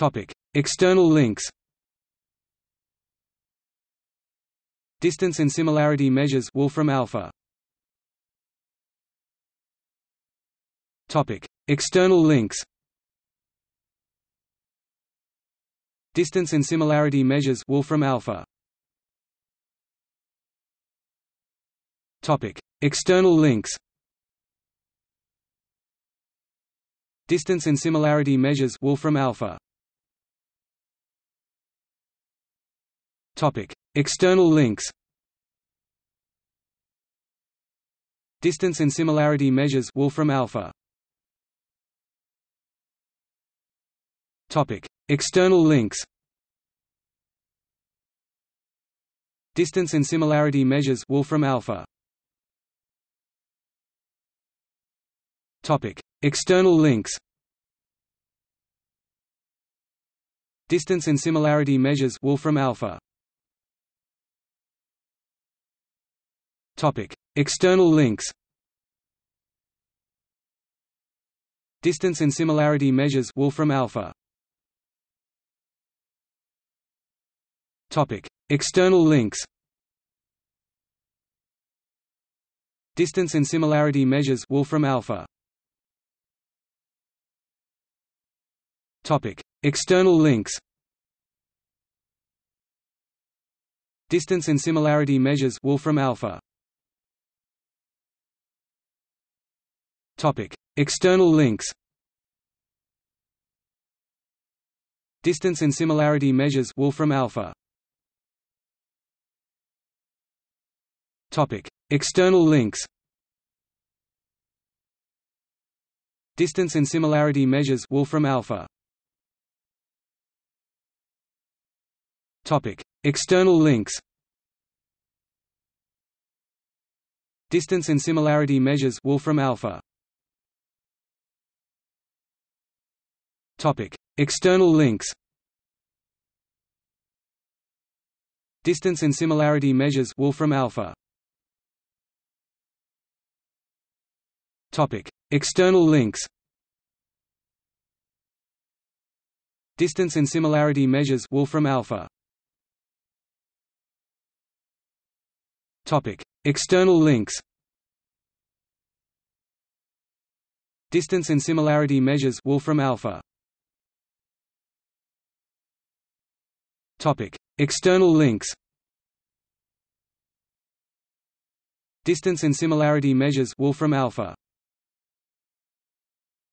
Topic: External links. Distance and similarity measures Wolfram alpha. Topic: External links. Distance and similarity measures Wolfram alpha. Topic: External links. Distance and similarity measures Wolfram alpha. External links. Distance and similarity measures Wolfram alpha. Topic: External links. Distance and similarity measures Wolfram alpha. Topic: External links. Distance and similarity measures Wolfram alpha. External links. Distance and similarity measures Wolfram alpha. Topic: External links. Distance and similarity measures Wolfram alpha. Topic: External links. Distance and similarity measures Wolfram alpha. External links. Distance and similarity measures Wolfram alpha. Topic: External links. Distance and similarity measures Wolfram alpha. Topic: External links. Distance and similarity measures Wolfram alpha. External links. Distance and similarity measures Wolfram alpha. Topic: External links. Distance and similarity measures Wolfram alpha. Topic: External links. Distance and similarity measures Wolfram alpha. External links. Distance and similarity measures Wolfram alpha.